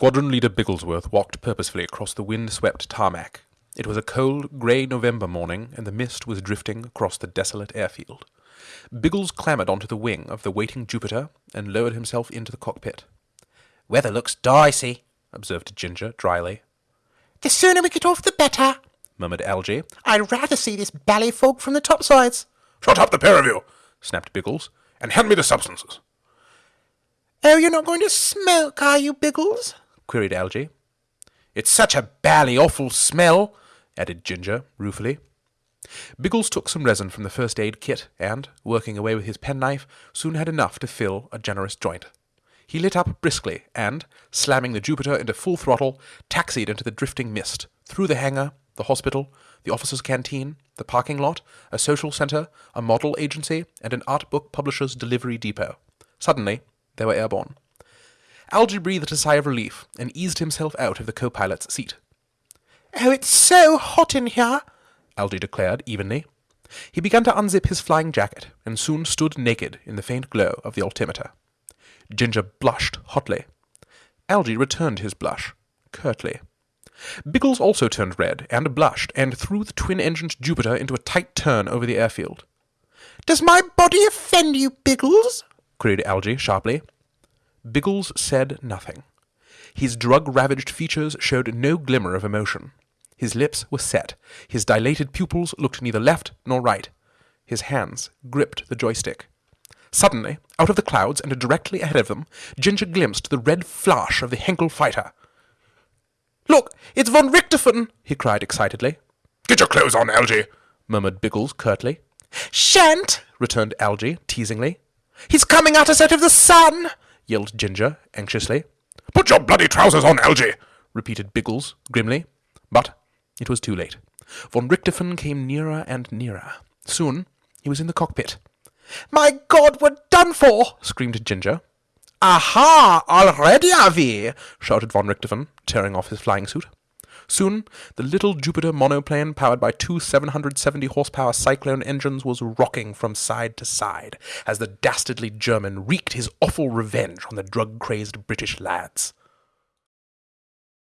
Squadron Leader Bigglesworth walked purposefully across the wind-swept tarmac. It was a cold, grey November morning, and the mist was drifting across the desolate airfield. Biggles clambered onto the wing of the waiting Jupiter and lowered himself into the cockpit. Weather looks dicey, observed Ginger dryly. The sooner we get off, the better, murmured Algy. I'd rather see this bally fog from the topsides. Shut up, the pair of you, snapped Biggles, and hand me the substances. Oh, you're not going to smoke, are you, Biggles? Queried Algy. It's such a bally awful smell, added Ginger ruefully. Biggles took some resin from the first aid kit and, working away with his penknife, soon had enough to fill a generous joint. He lit up briskly and, slamming the Jupiter into full throttle, taxied into the drifting mist, through the hangar, the hospital, the officers' canteen, the parking lot, a social center, a model agency, and an art book publisher's delivery depot. Suddenly, they were airborne. Algy breathed a sigh of relief and eased himself out of the co-pilot's seat. Oh, it's so hot in here, Algy declared evenly. He began to unzip his flying jacket and soon stood naked in the faint glow of the altimeter. Ginger blushed hotly. Algy returned his blush, curtly. Biggles also turned red and blushed and threw the twin-engined Jupiter into a tight turn over the airfield. Does my body offend you, Biggles? queried Algy sharply. Biggles said nothing. His drug-ravaged features showed no glimmer of emotion. His lips were set. His dilated pupils looked neither left nor right. His hands gripped the joystick. Suddenly, out of the clouds and directly ahead of them, Ginger glimpsed the red flash of the Heinkel fighter. Look, it's von Richthofen, he cried excitedly. Get your clothes on, Algy, murmured Biggles curtly. Shan't, returned Algy teasingly. He's coming at us out of the sun, yelled Ginger anxiously. Put your bloody trousers on, Algy, repeated Biggles grimly. But it was too late. Von Richthofen came nearer and nearer. Soon he was in the cockpit. My God, we're done for! screamed Ginger. Aha! Already are we! shouted von Richthofen, tearing off his flying suit. Soon, the little Jupiter monoplane, powered by two 770 horsepower Cyclone engines, was rocking from side to side as the dastardly German wreaked his awful revenge on the drug crazed British lads.